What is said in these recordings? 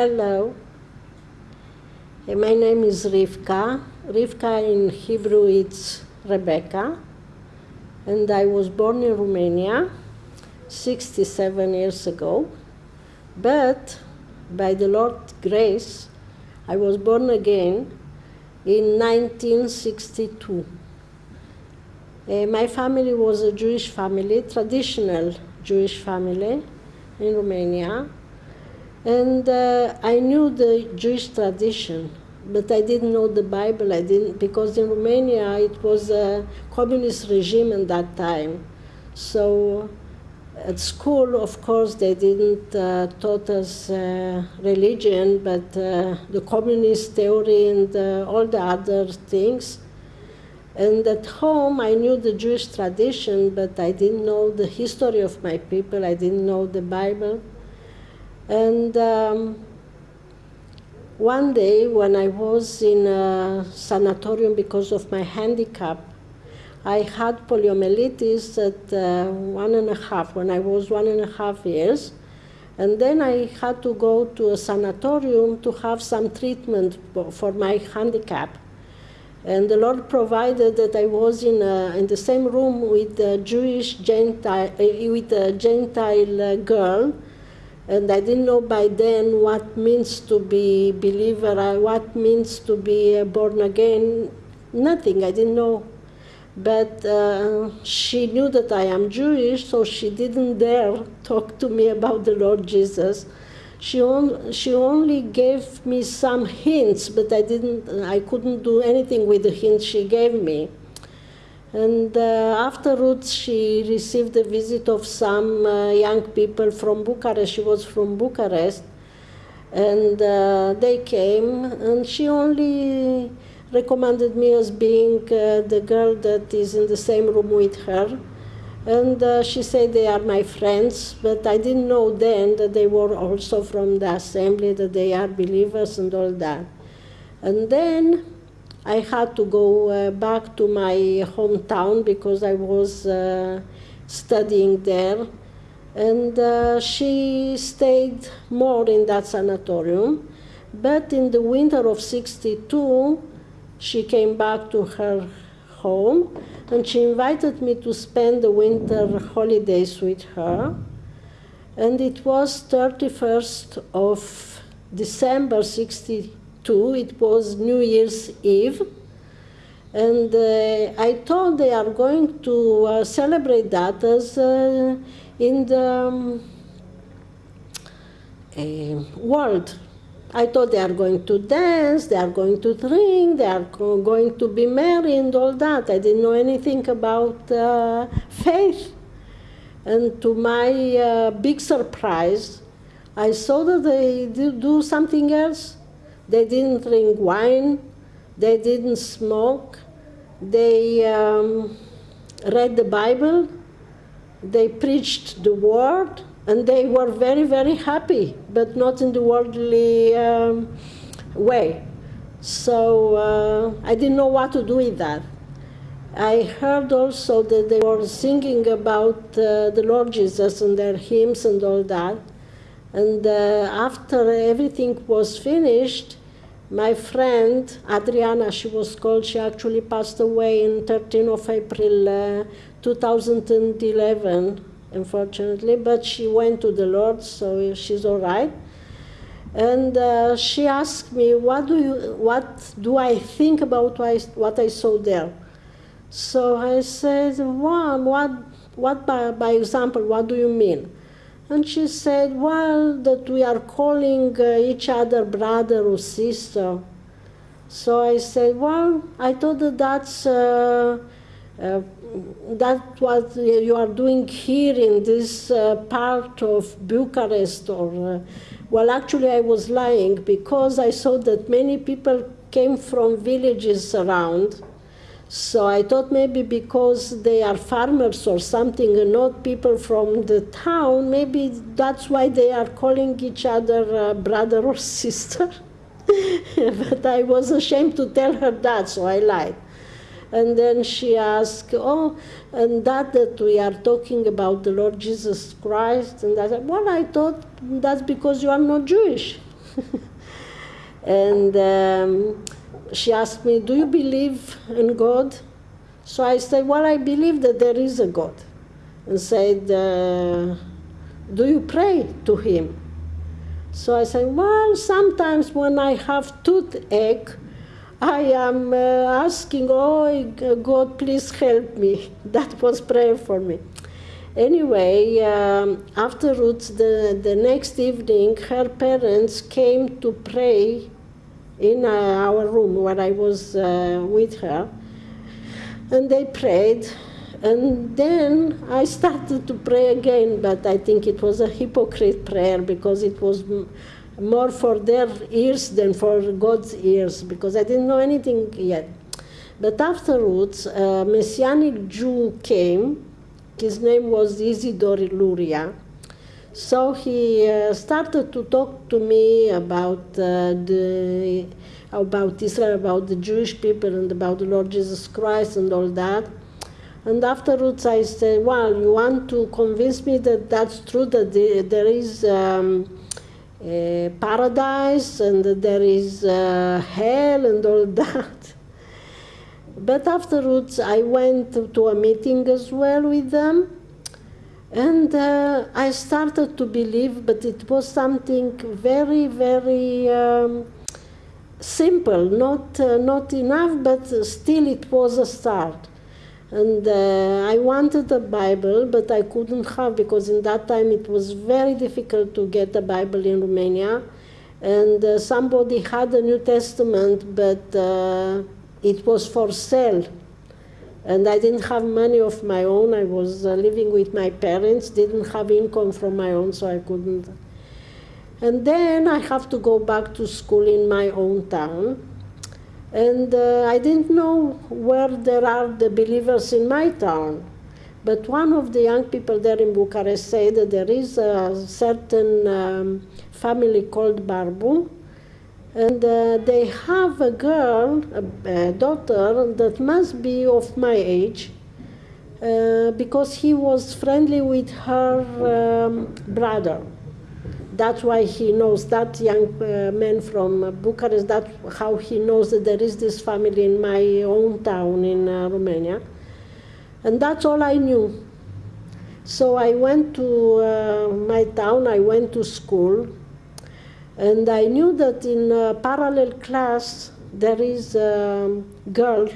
Hello. My name is Rivka. Rivka in Hebrew it's Rebecca. And I was born in Romania 67 years ago. But by the Lord's grace, I was born again in 1962. Uh, my family was a Jewish family, traditional Jewish family in Romania. And uh, I knew the Jewish tradition, but I didn't know the Bible. I didn't because in Romania it was a communist regime at that time. So at school, of course, they didn't uh, taught us uh, religion, but uh, the communist theory and uh, all the other things. And at home, I knew the Jewish tradition, but I didn't know the history of my people. I didn't know the Bible. And um, one day, when I was in a sanatorium because of my handicap, I had poliomyelitis at uh, one and a half, when I was one and a half years. And then I had to go to a sanatorium to have some treatment for my handicap. And the Lord provided that I was in, a, in the same room with a Jewish Gentile, uh, with a Gentile uh, girl. And I didn't know by then what means to be believer, what means to be born again. Nothing, I didn't know but uh, she knew that I am Jewish, so she didn't dare talk to me about the Lord Jesus. She, on, she only gave me some hints, but I didn't, I couldn't do anything with the hints she gave me. And uh, afterwards, she received a visit of some uh, young people from Bucharest. She was from Bucharest, and uh, they came, and she only recommended me as being uh, the girl that is in the same room with her. And uh, she said they are my friends, but I didn't know then that they were also from the assembly, that they are believers and all that. And then I had to go uh, back to my hometown because I was uh, studying there. And uh, she stayed more in that sanatorium. But in the winter of 62, she came back to her home and she invited me to spend the winter holidays with her. And it was 31st of December 62, it was New Year's Eve. And uh, I thought they are going to uh, celebrate that as uh, in the um, world I thought they are going to dance, they are going to drink, they are going to be married and all that. I didn't know anything about uh, faith. And to my uh, big surprise, I saw that they do something else. They didn't drink wine, they didn't smoke, they um, read the Bible, they preached the word, and they were very, very happy, but not in the worldly um, way. So uh, I didn't know what to do with that. I heard also that they were singing about uh, the Lord Jesus and their hymns and all that. And uh, after everything was finished, my friend Adriana, she was called, she actually passed away in 13 of April uh, 2011 unfortunately, but she went to the Lord, so she's all right. And uh, she asked me, what do, you, what do I think about what I, saw there? So I said, well, what, what by, by example, what do you mean? And she said, well, that we are calling uh, each other brother or sister. So I said, well, I thought that that's uh, uh, that's what you are doing here in this uh, part of Bucharest or uh, well actually I was lying because I saw that many people came from villages around so I thought maybe because they are farmers or something and not people from the town maybe that's why they are calling each other uh, brother or sister but I was ashamed to tell her that so I lied and then she asked, oh, and that that we are talking about the Lord Jesus Christ. And I said, well, I thought that's because you are not Jewish. and um, she asked me, Do you believe in God? So I said, Well, I believe that there is a God. And said, uh, Do you pray to Him? So I said, Well, sometimes when I have toothache, I am uh, asking, Oh, God, please help me. That was prayer for me. Anyway, um, afterwards, the, the next evening, her parents came to pray in uh, our room where I was uh, with her. And they prayed. And then I started to pray again, but I think it was a hypocrite prayer because it was more for their ears than for God's ears because I didn't know anything yet. But afterwards, a Messianic Jew came his name was Isidore Luria. So he uh, started to talk to me about uh, the about Israel, about the Jewish people, and about the Lord Jesus Christ, and all that. And afterwards, I said, "Well, you want to convince me that that's true? That the, there is um, paradise and there is uh, hell and all that." But afterwards, I went to a meeting as well with them. And uh, I started to believe, but it was something very, very um, simple, not, uh, not enough, but still it was a start. And uh, I wanted a Bible, but I couldn't have because in that time it was very difficult to get a Bible in Romania. And uh, somebody had a New Testament, but uh, it was for sale. And I didn't have money of my own. I was uh, living with my parents, didn't have income from my own, so I couldn't. And then I have to go back to school in my own town. And uh, I didn't know where there are the believers in my town. But one of the young people there in Bucharest said that there is a certain um, family called Barbu, and uh, they have a girl, a, a, daughter, that must be of my age, uh, because he was friendly with her um, brother. That's why he knows that young uh, man from Bucharest. That's how he knows that there is this family in my own town in uh, Romania, and that's all I knew. So I went to uh, my town. I went to school and I knew that in a parallel class there is a girl,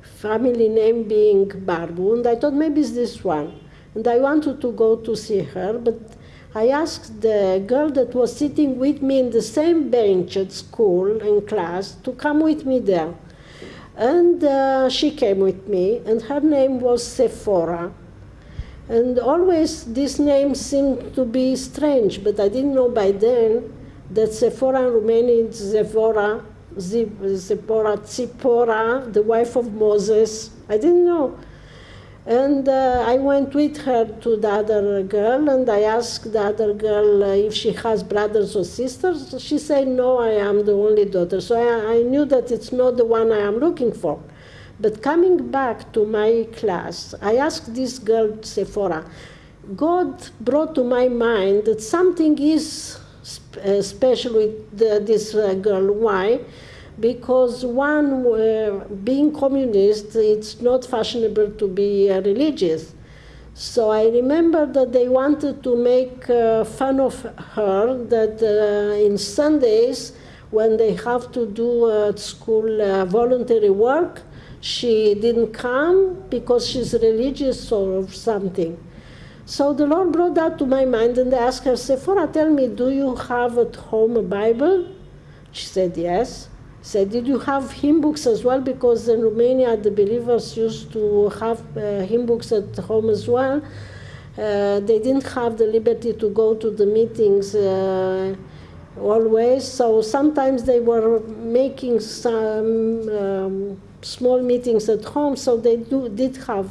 family name being Barbu, and I thought maybe it's this one. And I wanted to go to see her, but I asked the girl that was sitting with me in the same bench at school in class to come with me there. And uh, she came with me, and her name was Sephora. And always this name seemed to be strange, but I didn't know by then that Sephora Romanian Sephora, Sephora Tzipora, the wife of Moses. I didn't know. And uh, I went with her to the other girl and I asked the other girl uh, if she has brothers or sisters. She said, No, I am the only daughter. So I, I knew that it's not the one I am looking for. But coming back to my class, I asked this girl, Sephora, God brought to my mind that something is especially the, this uh, girl. Why? Because one, uh, being communist, it's not fashionable to be uh, religious. So I remember that they wanted to make uh, fun of her, that uh, in Sundays, when they have to do at school uh, voluntary work, she didn't come because she's religious or something. So the Lord brought that to my mind and I asked her, Sephora, tell me, do you have at home a Bible? She said, yes. Said, did you have hymn books as well? Because in Romania, the believers used to have uh, hymn books at home as well. Uh, they didn't have the liberty to go to the meetings uh, always, so sometimes they were making some um, small meetings at home, so they do, did have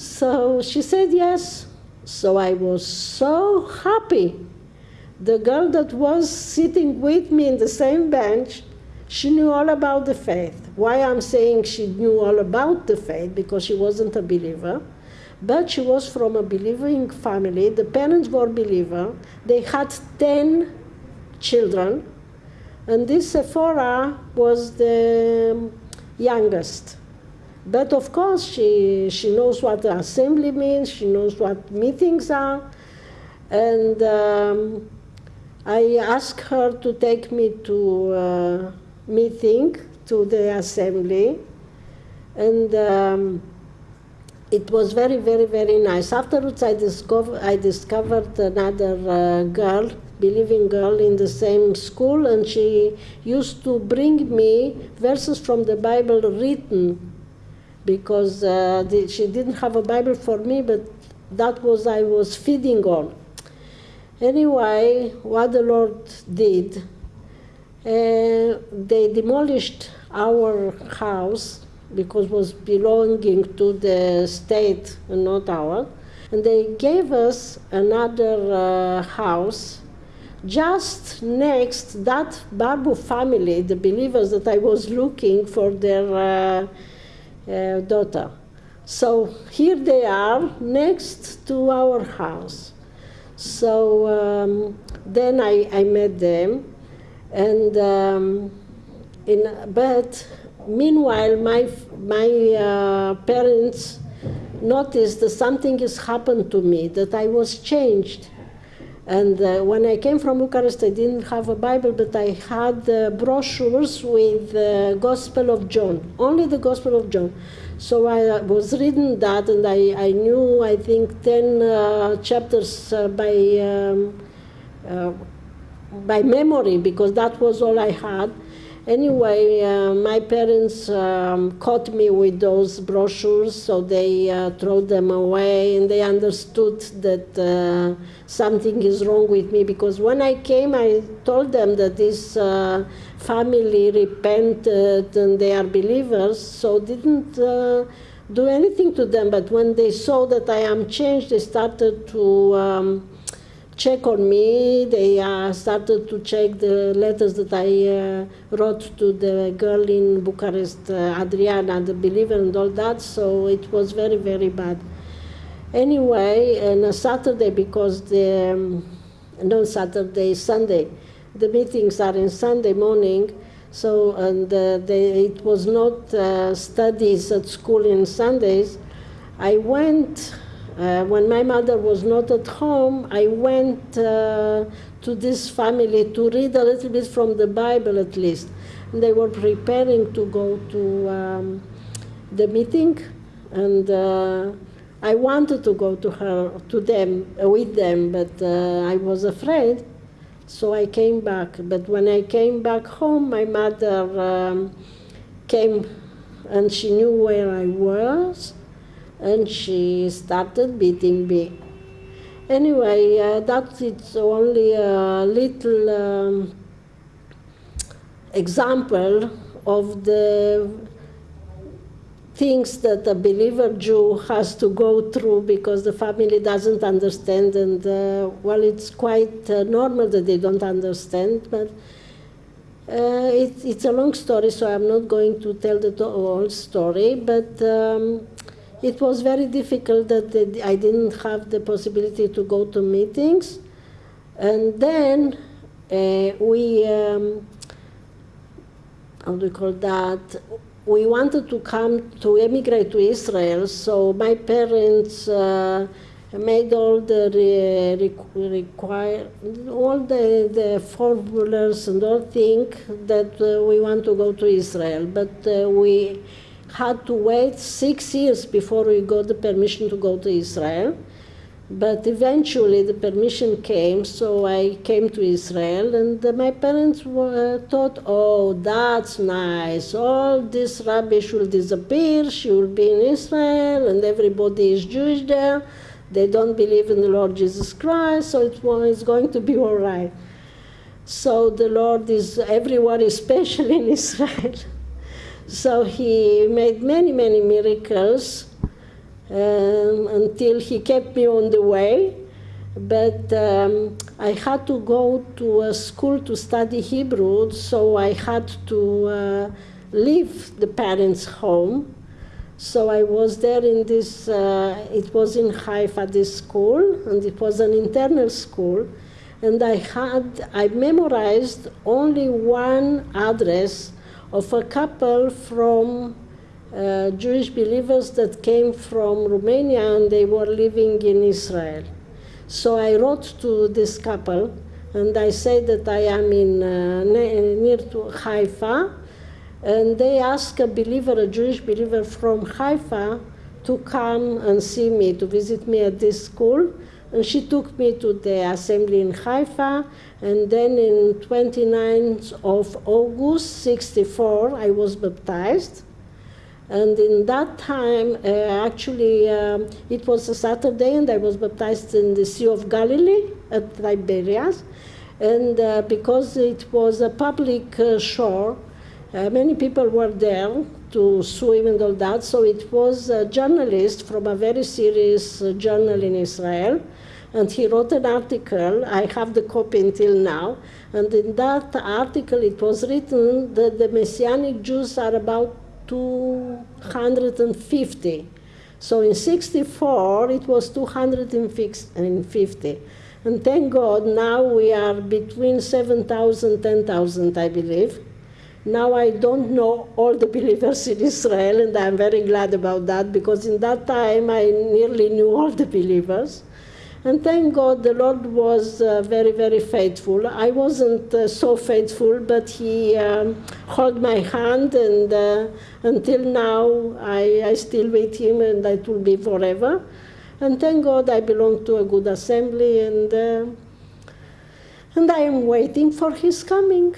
so she said yes. So I was so happy. The girl that was sitting with me in the same bench, she knew all about the faith. Why I'm saying she knew all about the faith? Because she wasn't a believer. But she was from a believing family. The parents were believer. They had 10 children, and this Sephora was the youngest. But of course, she, she knows what assembly means, she knows what meetings are, and um, I asked her to take me to a meeting, to the assembly, and um, it was very, very, very nice. Afterwards, I, discover, I discovered another uh, girl, believing girl, in the same school, and she used to bring me verses from the Bible written, because uh, the, she didn't have a Bible for me, but that was I was feeding on. Anyway, what the Lord did, uh, they demolished our house because it was belonging to the state and not ours. And they gave us another uh, house just next that Barbu family, the believers that I was looking for their uh, uh, daughter. So here they are next to our house. So um, then I, I met them, and um, in, but meanwhile, my, my uh, parents noticed that something has happened to me, that I was changed. And uh, when I came from Bucharest, I didn't have a Bible, but I had uh, brochures with the Gospel of John, only the Gospel of John. So I uh, was reading that, and I, I knew, I think, 10 uh, chapters uh, by, um, uh, by memory, because that was all I had. Anyway, uh, my parents um, caught me with those brochures, so they uh, threw them away, and they understood that uh, something is wrong with me. Because when I came, I told them that this uh, family repented and they are believers, so didn't uh, do anything to them. But when they saw that I am changed, they started to. Um, check on me. They uh, started to check the letters that I uh, wrote to the girl in Bucharest, uh, Adriana, the believer, and all that. So it was very, very bad. Anyway, on a Saturday, because the um, no Saturday, Sunday, the meetings are in Sunday morning. So and uh, they, it was not uh, studies at school in Sundays. I went uh, when my mother was not at home, I went uh, to this family to read a little bit from the Bible at least. And they were preparing to go to um, the meeting, and uh, I wanted to go to her, to them, uh, with them, but uh, I was afraid. So I came back. But when I came back home, my mother um, came and she knew where I was and she started beating me. Anyway, uh, that is only a little um, example of the things that a believer Jew has to go through because the family doesn't understand, and uh, well, it's quite uh, normal that they don't understand, but uh, it, it's a long story, so I'm not going to tell the whole story, but um, it was very difficult that I didn't have the possibility to go to meetings. And then uh, we, um, how do you call that? We wanted to come to emigrate to Israel, so my parents uh, made all the re, require all the, the formulas and all think that uh, we want to go to Israel, but uh, we had to wait six years before we got the permission to go to Israel. But eventually the permission came, so I came to Israel, and uh, my parents were, uh, thought, oh, that's nice. All this rubbish will disappear. She will be in Israel, and everybody is Jewish there. They don't believe in the Lord Jesus Christ, so it's going to be all right. So the Lord is everywhere, especially in Israel. So he made many, many miracles um, until he kept me on the way. But um, I had to go to a school to study Hebrew, so I had to uh, leave the parents' home. So I was there in this, uh, it was in Haifa, this school, and it was an internal school. and I had, I memorized only one address of a couple from uh, Jewish believers that came from Romania and they were living in Israel. So I wrote to this couple and I said that I am in uh, near to Haifa, and they asked a believer, a Jewish believer from Haifa, to come and see me, to visit me at this school. And she took me to the assembly in Haifa, and then in 29th of August 64, I was baptized. And in that time, uh, actually, um, it was a Saturday, and I was baptized in the Sea of Galilee at Tiberias. And uh, because it was a public uh, shore, uh, many people were there to swim and all that. So it was a journalist from a very serious uh, journal in Israel. And he wrote an article, I have the copy until now, and in that article it was written that the Messianic Jews are about 250. So in 64 it was 250. And thank God now we are between 7,000 10,000, I believe. Now I don't know all the believers in Israel, and I'm very glad about that because in that time I nearly knew all the believers. And thank God the Lord was uh, very, very faithful. I wasn't uh, so faithful, but He um, held my hand, and uh, until now I, I still with Him, and that will be forever. And thank God I belong to a good assembly, and, uh, and I am waiting for His coming.